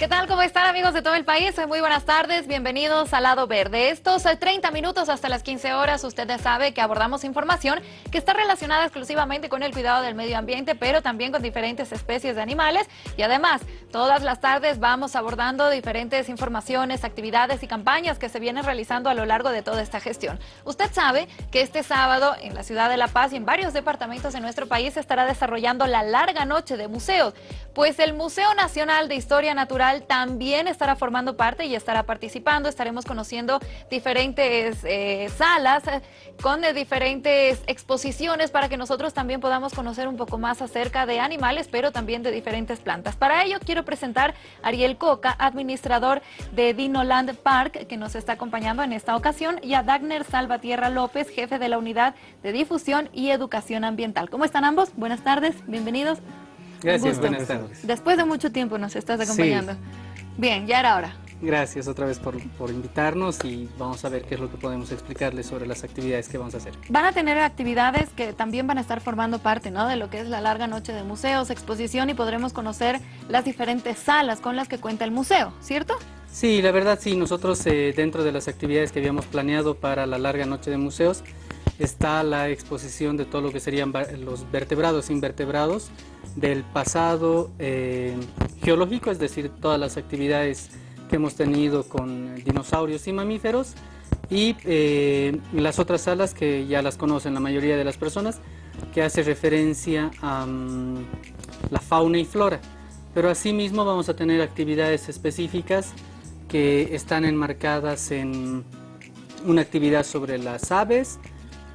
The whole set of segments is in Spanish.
¿Qué tal? ¿Cómo están amigos de todo el país? Muy buenas tardes, bienvenidos al Lado Verde. Estos 30 eh, minutos hasta las 15 horas, usted sabe que abordamos información que está relacionada exclusivamente con el cuidado del medio ambiente, pero también con diferentes especies de animales. Y además, todas las tardes vamos abordando diferentes informaciones, actividades y campañas que se vienen realizando a lo largo de toda esta gestión. Usted sabe que este sábado en la ciudad de La Paz y en varios departamentos de nuestro país se estará desarrollando la larga noche de museos, pues el Museo Nacional de Historia Natural también estará formando parte y estará participando. Estaremos conociendo diferentes eh, salas eh, con eh, diferentes exposiciones para que nosotros también podamos conocer un poco más acerca de animales, pero también de diferentes plantas. Para ello quiero presentar a Ariel Coca, administrador de Dinoland Park, que nos está acompañando en esta ocasión, y a Dagner Salvatierra López, jefe de la Unidad de Difusión y Educación Ambiental. ¿Cómo están ambos? Buenas tardes, bienvenidos. Gracias, buenas tardes. Después de mucho tiempo nos estás acompañando. Bien, ya era hora. Gracias otra vez por, por, invitarnos y vamos a ver qué es lo que podemos explicarles sobre las actividades que vamos a hacer. Van a tener actividades que también van a estar formando parte ¿no? de lo que es la larga noche de museos, exposición y podremos conocer las diferentes salas con las que cuenta el museo, ¿cierto? Sí, la verdad sí, nosotros eh, dentro de las actividades que habíamos planeado para la larga noche de museos está la exposición de todo lo que serían los vertebrados invertebrados del pasado eh, geológico, es decir, todas las actividades que hemos tenido con dinosaurios y mamíferos y eh, las otras salas que ya las conocen la mayoría de las personas, que hace referencia a mm, la fauna y flora. Pero asimismo vamos a tener actividades específicas que están enmarcadas en una actividad sobre las aves,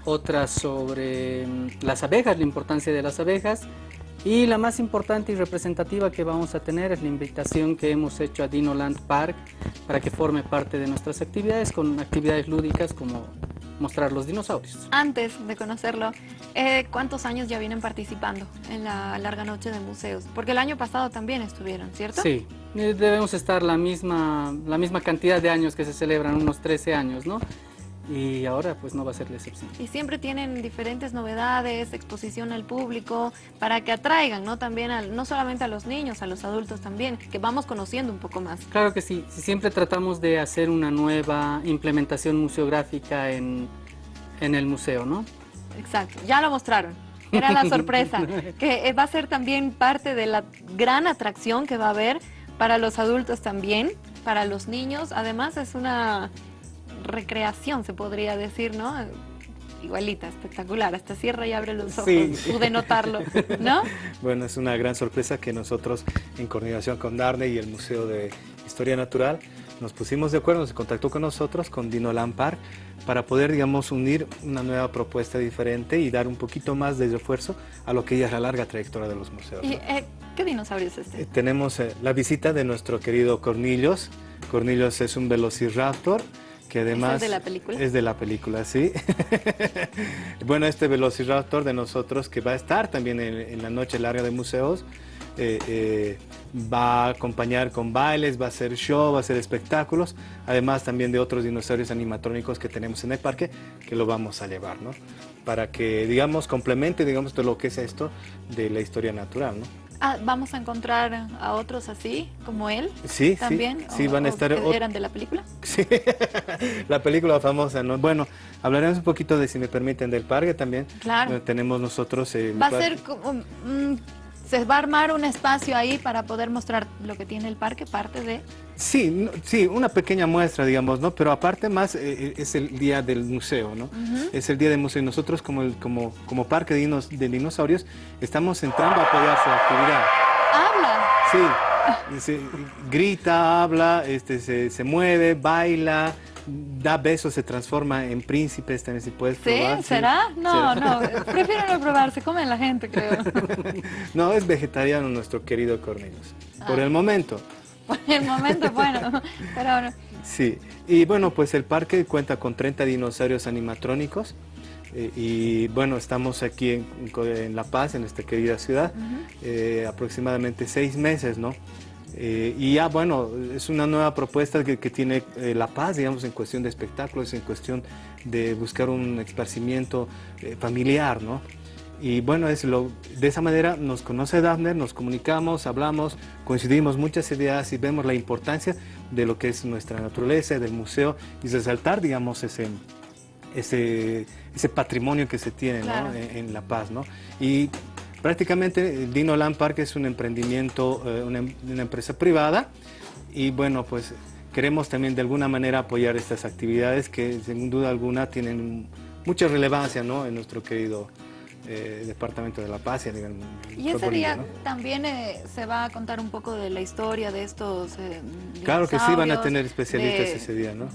otra sobre mm, las abejas, la importancia de las abejas, y la más importante y representativa que vamos a tener es la invitación que hemos hecho a Dinoland Park para que forme parte de nuestras actividades con actividades lúdicas como mostrar los dinosaurios. Antes de conocerlo, eh, ¿cuántos años ya vienen participando en la larga noche de museos? Porque el año pasado también estuvieron, ¿cierto? Sí, eh, debemos estar la misma, la misma cantidad de años que se celebran, unos 13 años, ¿no? Y ahora pues no va a ser la excepción. Y siempre tienen diferentes novedades, exposición al público, para que atraigan, ¿no? También, no solamente a los niños, a los adultos también, que vamos conociendo un poco más. Claro que sí, siempre tratamos de hacer una nueva implementación museográfica en, en el museo, ¿no? Exacto, ya lo mostraron. Era la sorpresa, que va a ser también parte de la gran atracción que va a haber para los adultos también, para los niños. Además es una recreación, se podría decir, ¿no? Igualita, espectacular, hasta cierra y abre los ojos, pude notarlo, ¿no? bueno, es una gran sorpresa que nosotros, en coordinación con Darne y el Museo de Historia Natural, nos pusimos de acuerdo, se contactó con nosotros, con Dino Lampar, para poder, digamos, unir una nueva propuesta diferente y dar un poquito más de refuerzo a lo que ya es la larga trayectoria de los museos. ¿Y eh, qué dinosaurio es este? Eh, tenemos eh, la visita de nuestro querido Cornillos. Cornillos es un velociraptor, que además... ¿Es de la película? Es de la película, sí. bueno, este Velociraptor de nosotros que va a estar también en, la noche larga de museos, eh, eh, va a acompañar con bailes, va a hacer show, va a hacer espectáculos, además también de otros dinosaurios animatrónicos que tenemos en el parque, que lo vamos a llevar, ¿no? Para que, digamos, complemente, digamos, todo lo que es esto de la historia natural, ¿no? Ah, ¿Vamos a encontrar a otros así, como él? Sí, ¿También? sí. van a estar... ¿Eran de la película? Sí, la película famosa, ¿no? Bueno, hablaremos un poquito de, si me permiten, del parque también. Claro. tenemos nosotros... Eh, Va a ser como... Mm, se va a armar un espacio ahí para poder mostrar lo que tiene el parque, parte de... Sí, sí, una pequeña muestra, digamos, ¿no? Pero aparte más eh, eh, es el día del museo, ¿no? Es el día del museo y nosotros como, el, como, como parque de, de, dinosaurios estamos entrando a apoyar su actividad. ¿Habla? Sí, grita, habla, este, se, se mueve, baila, da besos, se transforma en príncipes, también si puedes probar. ¿Sí? ¿Será? No, no, prefiero no probar, se come la gente, creo. no, es vegetariano nuestro querido Cornelius, por el momento. Por el momento, bueno, pero ahora... Sí, y bueno, pues el parque cuenta con 30 dinosaurios animatrónicos, eh, y bueno, estamos aquí en, La Paz, en esta querida ciudad, eh, aproximadamente seis meses, ¿no? Eh, y ya, bueno, es una nueva propuesta que, tiene eh, La Paz, digamos, en cuestión de espectáculos, en cuestión de buscar un esparcimiento eh, familiar, ¿no? Y bueno, es lo, de esa manera nos conoce Daphne, nos comunicamos, hablamos, coincidimos muchas ideas y vemos la importancia de lo que es nuestra naturaleza, del museo y resaltar, digamos, ese, ese, ese patrimonio que se tiene Claro. ¿no? en, en La Paz. ¿no? Y prácticamente Dino Land Park es un emprendimiento, eh, una, em- una empresa privada y bueno, pues queremos también de alguna manera apoyar estas actividades que sin duda alguna tienen mucha relevancia ¿no? en nuestro querido eh, departamento de La Paz y a nivel Y ese día ¿no? también eh, se va a contar un poco de la historia de estos eh, Claro que sí, van a tener especialistas de- ese día, ¿no?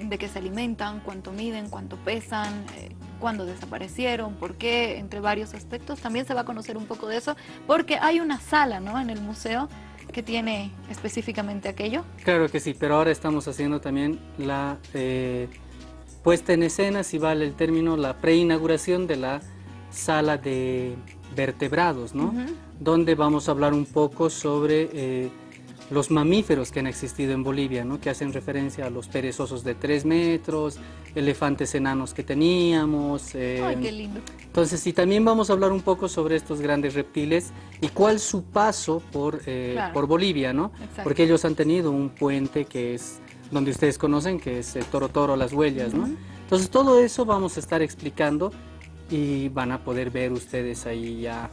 De qué se alimentan, cuánto miden, cuánto pesan, eh, cuándo desaparecieron, por qué, entre varios aspectos. También se va a conocer un poco de eso, porque hay una sala ¿no? en el museo que tiene específicamente aquello. Claro que sí, pero ahora estamos haciendo también la eh, puesta en escena, si vale el término, la preinauguración de la sala de vertebrados, ¿no? Donde vamos a hablar un poco sobre eh, los mamíferos que han existido en Bolivia, ¿no? Que hacen referencia a los perezosos de 3 metros, elefantes enanos que teníamos. eh, Ay, qué lindo. entonces, y también vamos a hablar un poco sobre estos grandes reptiles y cuál su paso por, eh, Claro. por Bolivia, ¿no? Exacto. Porque ellos han tenido un puente que es donde ustedes conocen, que es el Toro Toro, las huellas, ¿no? Entonces, todo eso vamos a estar explicando y van a poder ver ustedes ahí ya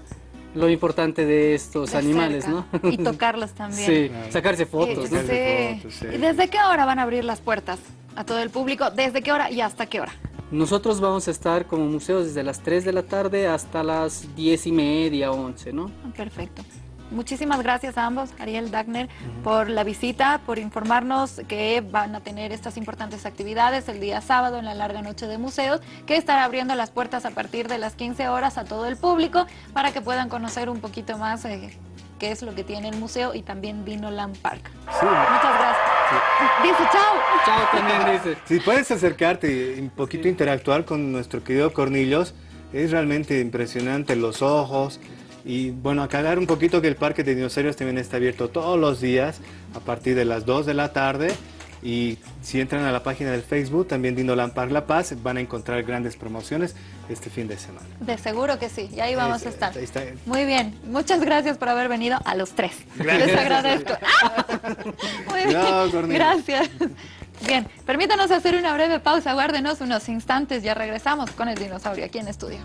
lo importante de estos De animales, cerca. ¿no? Y tocarlos también. Sí, Claro. sacarse fotos, Eh, ¿no? Sacarse sí. fotos, sí. ¿Y desde qué hora van a abrir las puertas a todo el público? ¿Desde qué hora y hasta qué hora? Nosotros vamos a estar como museo desde las 3 de la tarde hasta las 10 y media, 11, ¿no? Ah, Perfecto. Muchísimas gracias a ambos, Ariel Dagner, por la visita, por informarnos que van a tener estas importantes actividades el día sábado en la larga noche de museos, que estará abriendo las puertas a partir de las 15 horas a todo el público para que puedan conocer un poquito más eh, qué es lo que tiene el museo y también Dino Land Park. Sí, Muchas gracias. Dice chao. Chao también, dice. Si puedes acercarte y un poquito interactuar con nuestro querido Cornillos, es realmente impresionante los ojos. Y bueno, aclarar un poquito que el Parque de Dinosaurios también está abierto todos los días a partir de las 2 de la tarde. Y si entran a la página del Facebook, también Dinoland Park La Paz, van a encontrar grandes promociones este fin de semana. De seguro que sí, y ahí vamos Es- a estar. ahí está. Muy bien, muchas gracias por haber venido a los tres. Gracias. Les agradezco. Muy bien, No, gracias. Bien, permítanos hacer una breve pausa, guárdenos unos instantes, ya regresamos con el dinosaurio aquí en estudio.